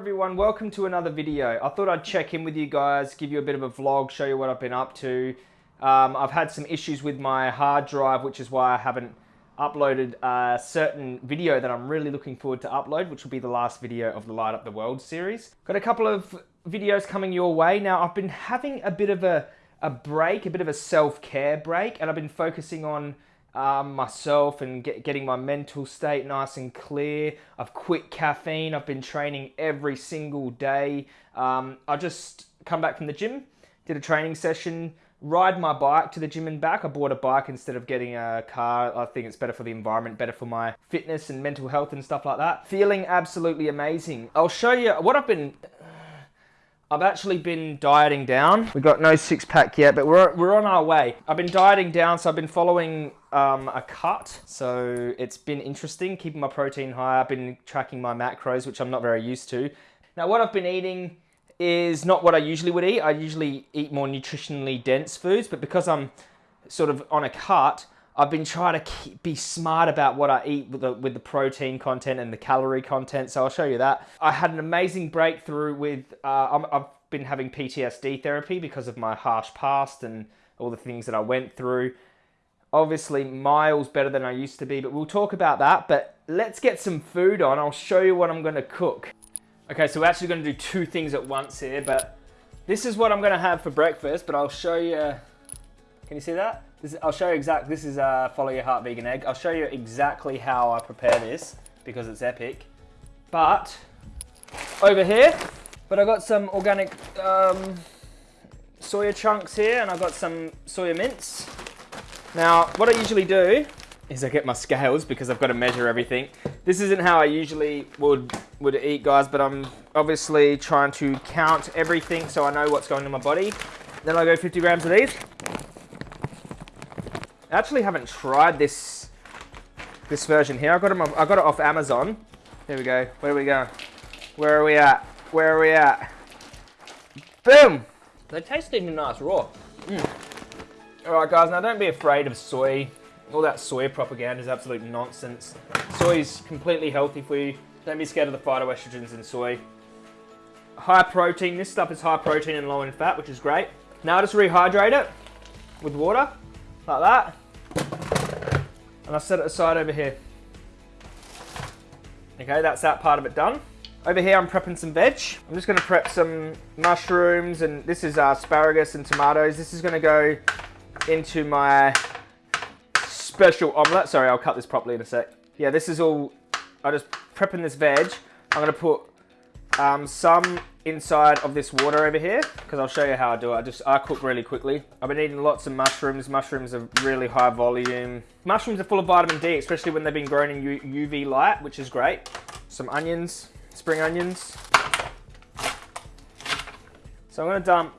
everyone, welcome to another video. I thought I'd check in with you guys, give you a bit of a vlog, show you what I've been up to. Um, I've had some issues with my hard drive, which is why I haven't uploaded a certain video that I'm really looking forward to upload, which will be the last video of the Light Up the World series. Got a couple of videos coming your way. Now, I've been having a bit of a, a break, a bit of a self-care break, and I've been focusing on um, myself and get, getting my mental state nice and clear. I've quit caffeine. I've been training every single day. Um, I just come back from the gym, did a training session, ride my bike to the gym and back. I bought a bike instead of getting a car. I think it's better for the environment, better for my fitness and mental health and stuff like that. Feeling absolutely amazing. I'll show you what I've been I've actually been dieting down. We've got no six pack yet, but we're, we're on our way. I've been dieting down, so I've been following um, a cut. So it's been interesting, keeping my protein high. I've been tracking my macros, which I'm not very used to. Now what I've been eating is not what I usually would eat. I usually eat more nutritionally dense foods, but because I'm sort of on a cut, I've been trying to keep, be smart about what I eat with the, with the protein content and the calorie content. So I'll show you that. I had an amazing breakthrough with, uh, I've been having PTSD therapy because of my harsh past and all the things that I went through. Obviously miles better than I used to be, but we'll talk about that. But let's get some food on. I'll show you what I'm gonna cook. Okay, so we're actually gonna do two things at once here, but this is what I'm gonna have for breakfast, but I'll show you, can you see that? This, I'll show you exactly, this is a Follow Your Heart Vegan Egg. I'll show you exactly how I prepare this because it's epic. But over here, but I got some organic um, soya chunks here and I've got some soya mince. Now, what I usually do is I get my scales because I've got to measure everything. This isn't how I usually would, would eat, guys, but I'm obviously trying to count everything so I know what's going in my body. Then I go 50 grams of these. I actually haven't tried this this version here. I got them. I got it off Amazon. Here we go. Where are we going? Where are we at? Where are we at? Boom! They taste even nice raw. Mm. All right, guys. Now don't be afraid of soy. All that soy propaganda is absolute nonsense. Soy is completely healthy for you. Don't be scared of the phytoestrogens in soy. High protein. This stuff is high protein and low in fat, which is great. Now just rehydrate it with water, like that and I set it aside over here. Okay, that's that part of it done. Over here, I'm prepping some veg. I'm just gonna prep some mushrooms, and this is asparagus and tomatoes. This is gonna go into my special omelette. Sorry, I'll cut this properly in a sec. Yeah, this is all, I'm just prepping this veg. I'm gonna put um, some inside of this water over here because I'll show you how I do it. I just I cook really quickly. I've been eating lots of mushrooms. Mushrooms are really high volume. Mushrooms are full of vitamin D, especially when they've been grown in UV light, which is great. Some onions, spring onions. So I'm gonna dump.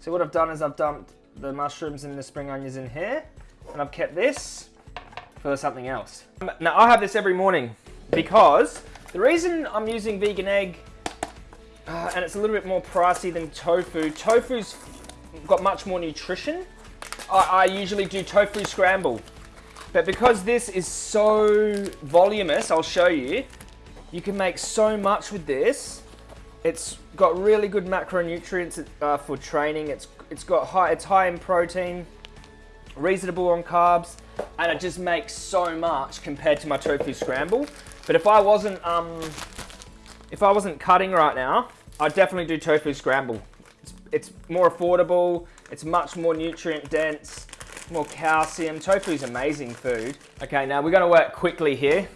So what I've done is I've dumped the mushrooms and the spring onions in here, and I've kept this for something else. Now I have this every morning because the reason I'm using vegan egg uh, and it's a little bit more pricey than tofu. Tofu's got much more nutrition. I, I usually do tofu scramble. But because this is so voluminous, I'll show you, you can make so much with this. It's got really good macronutrients uh, for training. It's it's got high it's high in protein, reasonable on carbs, and it just makes so much compared to my tofu scramble. But if I wasn't um, if I wasn't cutting right now, I'd definitely do tofu scramble. It's, it's more affordable, it's much more nutrient dense, more calcium. Tofu's amazing food. Okay, now we're gonna work quickly here.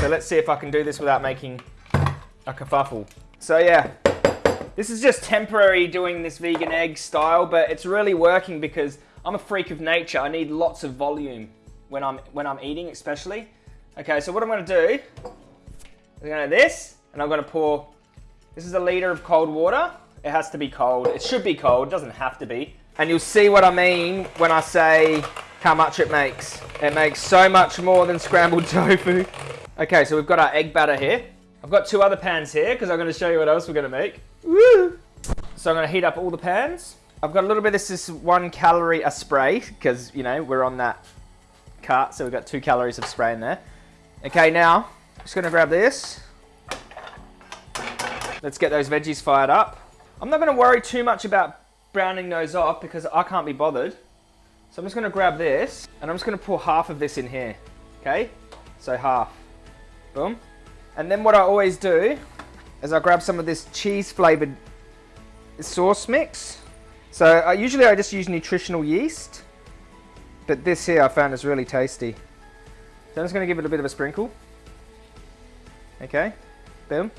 So let's see if I can do this without making a kerfuffle. So yeah, this is just temporary doing this vegan egg style, but it's really working because I'm a freak of nature. I need lots of volume when I'm, when I'm eating especially. Okay, so what I'm gonna do, I'm gonna do this, and I'm gonna pour, this is a liter of cold water. It has to be cold. It should be cold, it doesn't have to be. And you'll see what I mean when I say how much it makes. It makes so much more than scrambled tofu. Okay, so we've got our egg batter here. I've got two other pans here because I'm going to show you what else we're going to make. Woo! So I'm going to heat up all the pans. I've got a little bit, of this is one calorie a spray because, you know, we're on that cart. So we've got two calories of spray in there. Okay, now, just going to grab this. Let's get those veggies fired up. I'm not gonna worry too much about browning those off because I can't be bothered. So I'm just gonna grab this and I'm just gonna pour half of this in here, okay? So half, boom. And then what I always do is I grab some of this cheese flavored sauce mix. So I, usually I just use nutritional yeast, but this here I found is really tasty. So I'm just gonna give it a bit of a sprinkle. Okay, boom.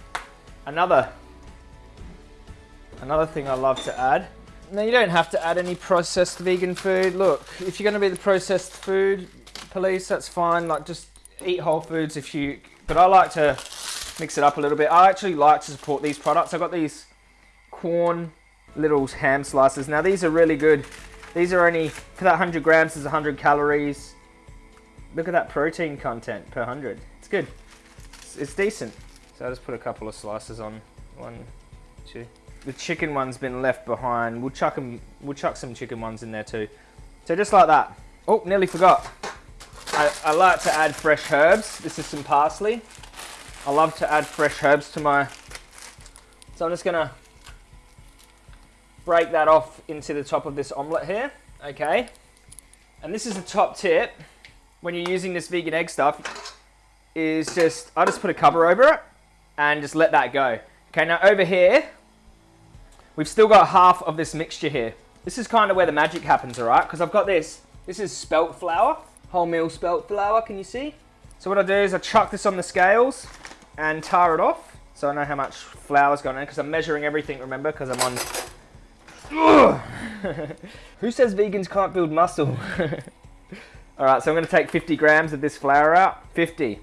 Another, another thing I love to add now you don't have to add any processed vegan food. Look, if you're going to be the processed food police, that's fine. Like just eat whole foods if you. But I like to mix it up a little bit. I actually like to support these products. I've got these Quorn little ham slices. Now these are really good. These are only for that 100 grams is 100 calories. Look at that protein content per 100. It's good. It's, it's decent. So I just put a couple of slices on. One, two the chicken one's been left behind. We'll chuck them. We'll chuck some chicken ones in there too. So just like that. Oh, nearly forgot. I, I like to add fresh herbs. This is some parsley. I love to add fresh herbs to my. So I'm just gonna break that off into the top of this omelette here. Okay. And this is the top tip when you're using this vegan egg stuff is just I just put a cover over it and just let that go. Okay, now over here We've still got half of this mixture here. This is kind of where the magic happens, all right? Because I've got this. This is spelt flour, wholemeal spelt flour, can you see? So what I do is I chuck this on the scales and tar it off. So I know how much flour's gone in because I'm measuring everything, remember, because I'm on... Who says vegans can't build muscle? all right, so I'm going to take 50 grams of this flour out. 50.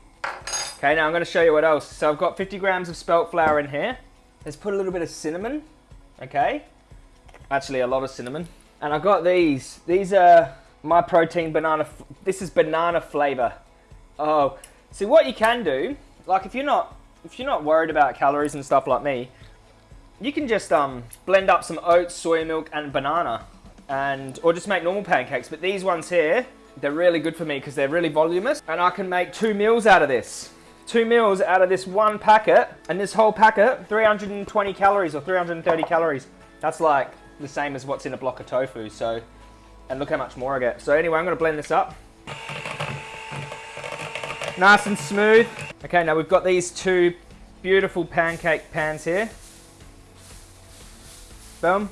Okay, now I'm going to show you what else. So I've got 50 grams of spelt flour in here. Let's put a little bit of cinnamon okay? Actually, a lot of cinnamon. And I've got these. These are my protein banana. This is banana flavor. Oh, see what you can do, like if you're not if you're not worried about calories and stuff like me, you can just um, blend up some oats, soy milk, and banana, and or just make normal pancakes. But these ones here, they're really good for me because they're really voluminous, and I can make two meals out of this two meals out of this one packet, and this whole packet, 320 calories or 330 calories. That's like the same as what's in a block of tofu, so, and look how much more I get. So anyway, I'm gonna blend this up. Nice and smooth. Okay, now we've got these two beautiful pancake pans here. Boom.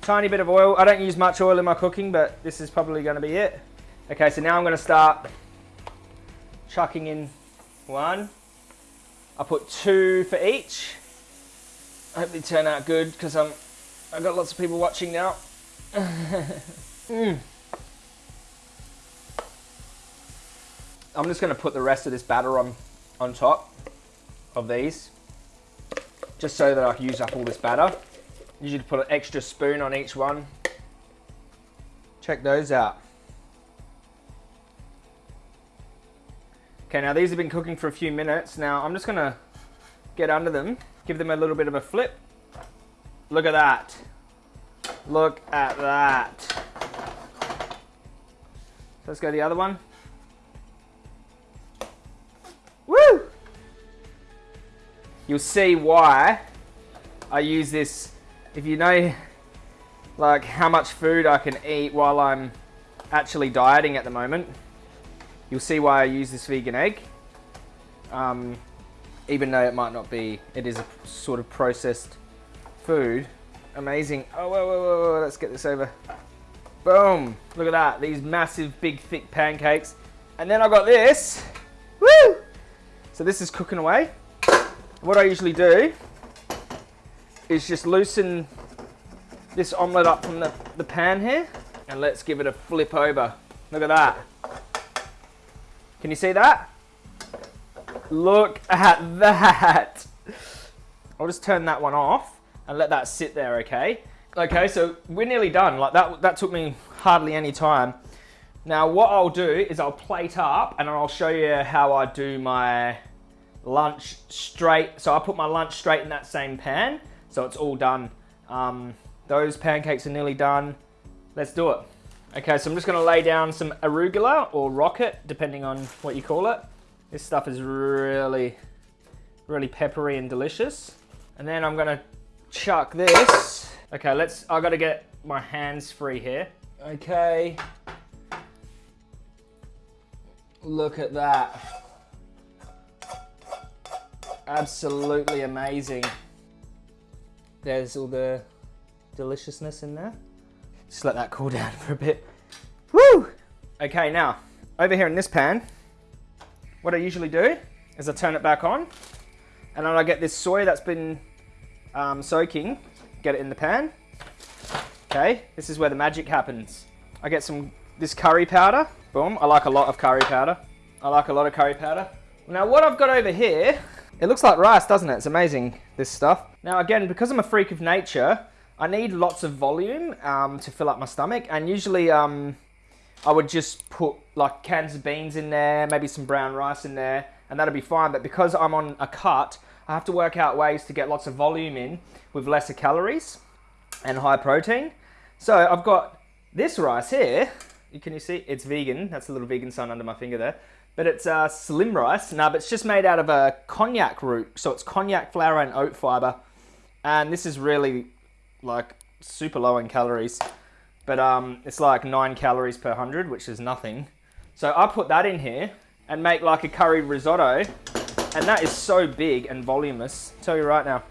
Tiny bit of oil. I don't use much oil in my cooking, but this is probably gonna be it. Okay, so now I'm gonna start chucking in one. I put two for each. I hope they turn out good because I'm I've got lots of people watching now. mm. I'm just going to put the rest of this batter on on top of these just so that I can use up all this batter. Usually put an extra spoon on each one. Check those out. Okay, now these have been cooking for a few minutes. Now I'm just gonna get under them, give them a little bit of a flip. Look at that. Look at that. Let's go the other one. Woo! You'll see why I use this. If you know like how much food I can eat while I'm actually dieting at the moment, You'll see why I use this vegan egg. Um, even though it might not be, it is a sort of processed food. Amazing. Oh, whoa, whoa, whoa, whoa, let's get this over. Boom. Look at that. These massive, big, thick pancakes. And then I got this. Woo! So this is cooking away. What I usually do is just loosen this omelette up from the, the pan here. And let's give it a flip over. Look at that. Can you see that? Look at that. I'll just turn that one off and let that sit there, okay? Okay, so we're nearly done. Like that, that took me hardly any time. Now what I'll do is I'll plate up and I'll show you how I do my lunch straight. So I put my lunch straight in that same pan. So it's all done. Um, those pancakes are nearly done. Let's do it. Okay, so I'm just gonna lay down some arugula or rocket, depending on what you call it. This stuff is really, really peppery and delicious. And then I'm gonna chuck this. Okay, let's, I gotta get my hands free here. Okay. Look at that. Absolutely amazing. There's all the deliciousness in there. Just let that cool down for a bit. Woo! Okay, now, over here in this pan, what I usually do is I turn it back on and then I get this soy that's been um, soaking, get it in the pan. Okay, this is where the magic happens. I get some, this curry powder. Boom, I like a lot of curry powder. I like a lot of curry powder. Now what I've got over here, it looks like rice, doesn't it? It's amazing, this stuff. Now again, because I'm a freak of nature, I need lots of volume um, to fill up my stomach. And usually um, I would just put like cans of beans in there, maybe some brown rice in there, and that'll be fine. But because I'm on a cut, I have to work out ways to get lots of volume in with lesser calories and high protein. So I've got this rice here. Can you see? It's vegan. That's a little vegan sign under my finger there. But it's uh, slim rice. Now, but it's just made out of a konjac root. So it's konjac flour and oat fiber. And this is really like super low in calories. But um, it's like nine calories per hundred, which is nothing. So I put that in here and make like a curry risotto and that is so big and voluminous. I'll tell you right now.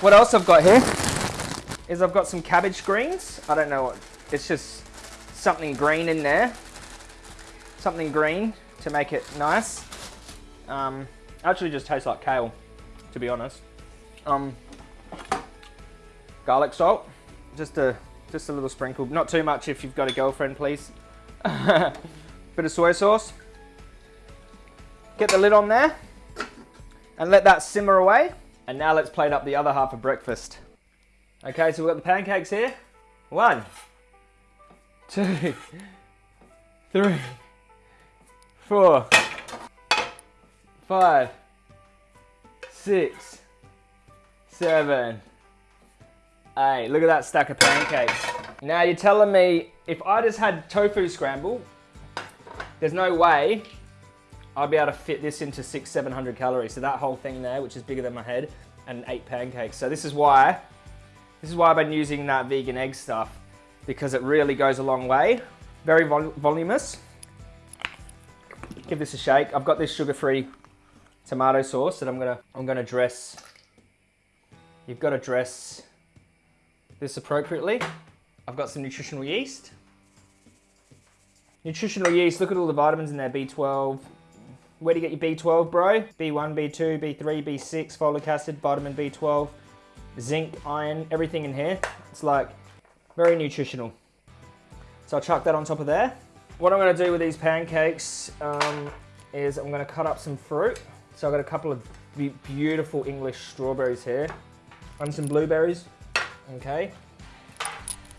What else I've got here is I've got some cabbage greens. I don't know what, it's just something green in there. Something green to make it nice. Um, actually just tastes like kale, to be honest. Um, garlic salt, just a, just a little sprinkle. Not too much if you've got a girlfriend, please. Bit of soy sauce. Get the lid on there and let that simmer away. And now let's plate up the other half of breakfast. Okay, so we've got the pancakes here. One, two, three, four, five, six, seven, eight. Look at that stack of pancakes. Now you're telling me if I just had tofu scramble, there's no way I'd be able to fit this into six, 700 calories. So that whole thing there, which is bigger than my head, and eight pancakes. So this is why, this is why I've been using that vegan egg stuff because it really goes a long way. Very vol voluminous. Give this a shake. I've got this sugar-free tomato sauce that I'm gonna, I'm gonna dress. You've got to dress this appropriately. I've got some nutritional yeast. Nutritional yeast, look at all the vitamins in there, B12, where do you get your B12, bro? B1, B2, B3, B6, folic acid, vitamin B12, zinc, iron, everything in here. It's like very nutritional. So I'll chuck that on top of there. What I'm gonna do with these pancakes um, is I'm gonna cut up some fruit. So I've got a couple of beautiful English strawberries here and some blueberries, okay?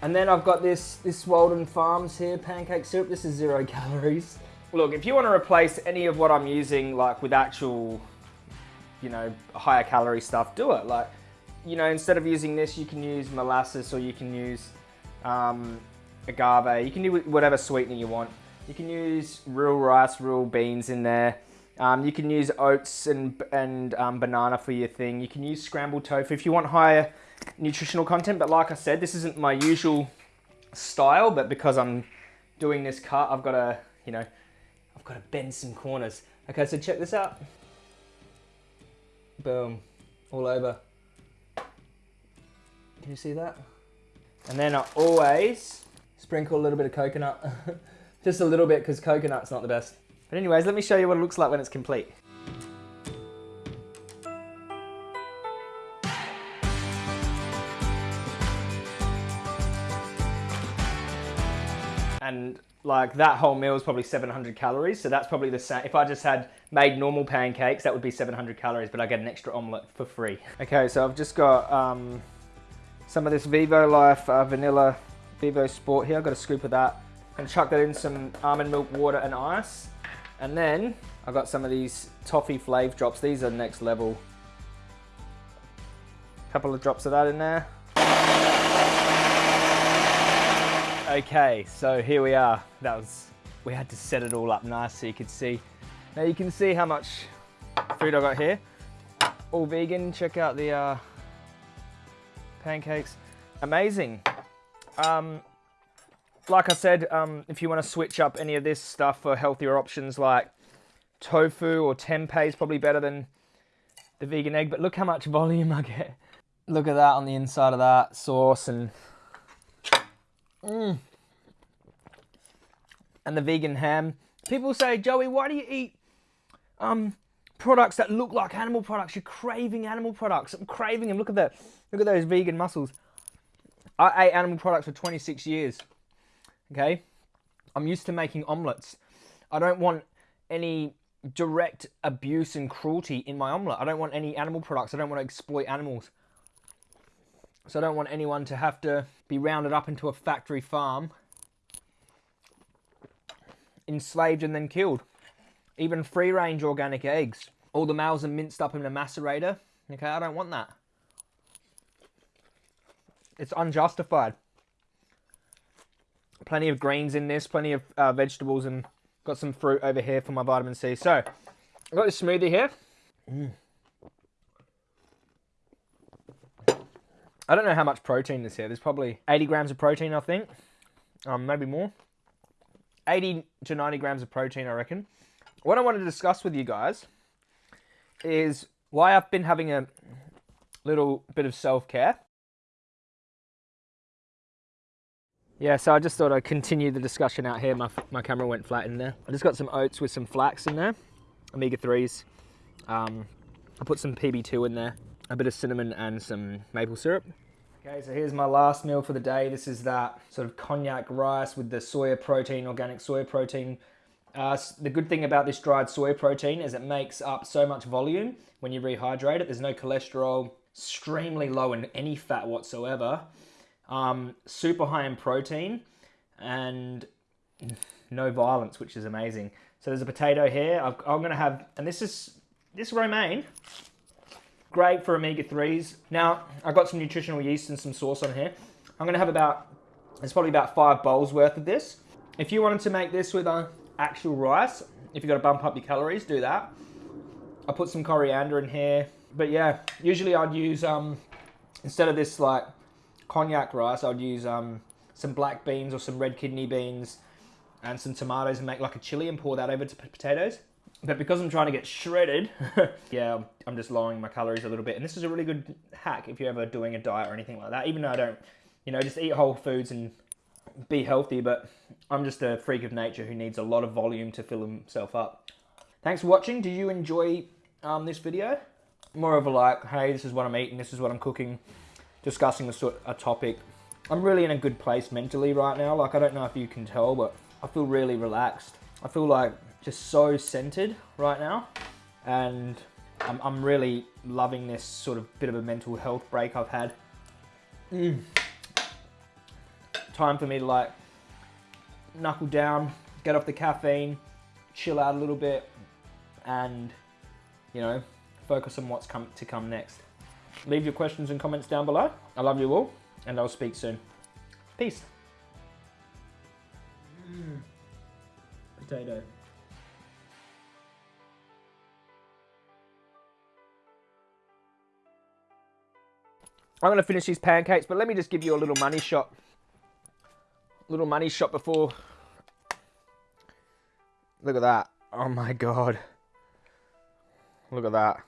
And then I've got this, this Walden Farms here, pancake syrup. This is zero calories. Look, if you want to replace any of what I'm using, like with actual, you know, higher calorie stuff, do it. Like, you know, instead of using this, you can use molasses or you can use um, agave. You can do whatever sweetener you want. You can use real rice, real beans in there. Um, you can use oats and, and um, banana for your thing. You can use scrambled tofu if you want higher nutritional content. But like I said, this isn't my usual style, but because I'm doing this cut, I've got to, you know, I've got to bend some corners. Okay, so check this out. Boom, all over. Can you see that? And then I always sprinkle a little bit of coconut. Just a little bit because coconut's not the best. But anyways, let me show you what it looks like when it's complete. And like that whole meal is probably 700 calories. So that's probably the same. If I just had made normal pancakes, that would be 700 calories, but I get an extra omelette for free. Okay, so I've just got um, some of this Vivo Life uh, Vanilla Vivo Sport here. I've got a scoop of that. And chuck that in some almond milk, water and ice. And then I've got some of these toffee flav drops. These are next level. Couple of drops of that in there. Okay, so here we are. That was, we had to set it all up nice so you could see. Now you can see how much food I got here. all vegan. Check out the uh, pancakes. Amazing. Um, like I said, um, if you want to switch up any of this stuff for healthier options like tofu or tempeh is probably better than the vegan egg. But look how much volume I get. Look at that on the inside of that sauce and mm. and the vegan ham. People say, Joey, why do you eat um, products that look like animal products? You're craving animal products. I'm craving them. Look at that. Look at those vegan muscles. I ate animal products for 26 years. Okay? I'm used to making omelets. I don't want any direct abuse and cruelty in my omelet. I don't want any animal products. I don't want to exploit animals. So I don't want anyone to have to be rounded up into a factory farm, enslaved and then killed. Even free range organic eggs. All the males are minced up in a macerator. Okay, I don't want that. It's unjustified. Plenty of greens in this, plenty of uh, vegetables, and got some fruit over here for my vitamin C. So, I've got this smoothie here. Mm. I don't know how much protein is here. There's probably 80 grams of protein, I think. Um, maybe more. 80 to 90 grams of protein, I reckon. What I wanted to discuss with you guys is why I've been having a little bit of self-care. Yeah, so I just thought I'd continue the discussion out here. My, my camera went flat in there. I just got some oats with some flax in there, omega-3s. Um, I put some PB2 in there, a bit of cinnamon and some maple syrup. Okay, so here's my last meal for the day. This is that sort of konjac rice with the soya protein, organic soya protein. Uh, the good thing about this dried soy protein is it makes up so much volume when you rehydrate it. There's no cholesterol, extremely low in any fat whatsoever um, super high in protein, and no violence, which is amazing. So there's a potato here. i am going to have, and this is this romaine, great for omega-3s. Now, I've got some nutritional yeast and some sauce on here. I'm going to have about, it's probably about five bowls worth of this. If you wanted to make this with a actual rice, if you've got to bump up your calories, do that. I put some coriander in here. But yeah, usually I'd use, um, instead of this like konjac rice, I would use um, some black beans or some red kidney beans and some tomatoes and make like a chili and pour that over to potatoes. But because I'm trying to get shredded, yeah, I'm just lowering my calories a little bit. And this is a really good hack if you're ever doing a diet or anything like that. Even though I don't, you know, just eat whole foods and be healthy. But I'm just a freak of nature who needs a lot of volume to fill himself up. Thanks for watching. Did you enjoy um, this video? More of a like, hey, this is what I'm eating, this is what I'm cooking discussing a, a topic. I'm really in a good place mentally right now. Like, I don't know if you can tell, but I feel really relaxed. I feel like just so centered right now. And I'm, I'm really loving this sort of bit of a mental health break I've had. Mm. Time for me to like knuckle down, get off the caffeine, chill out a little bit, and you know, focus on what's come to come next. Leave your questions and comments down below. I love you all, and I'll speak soon. Peace. Mm. Potato. I'm going to finish these pancakes, but let me just give you a little money shot. Little money shot before. Look at that. Oh my god. Look at that.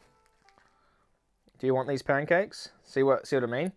Do you want these pancakes? See what see what I mean?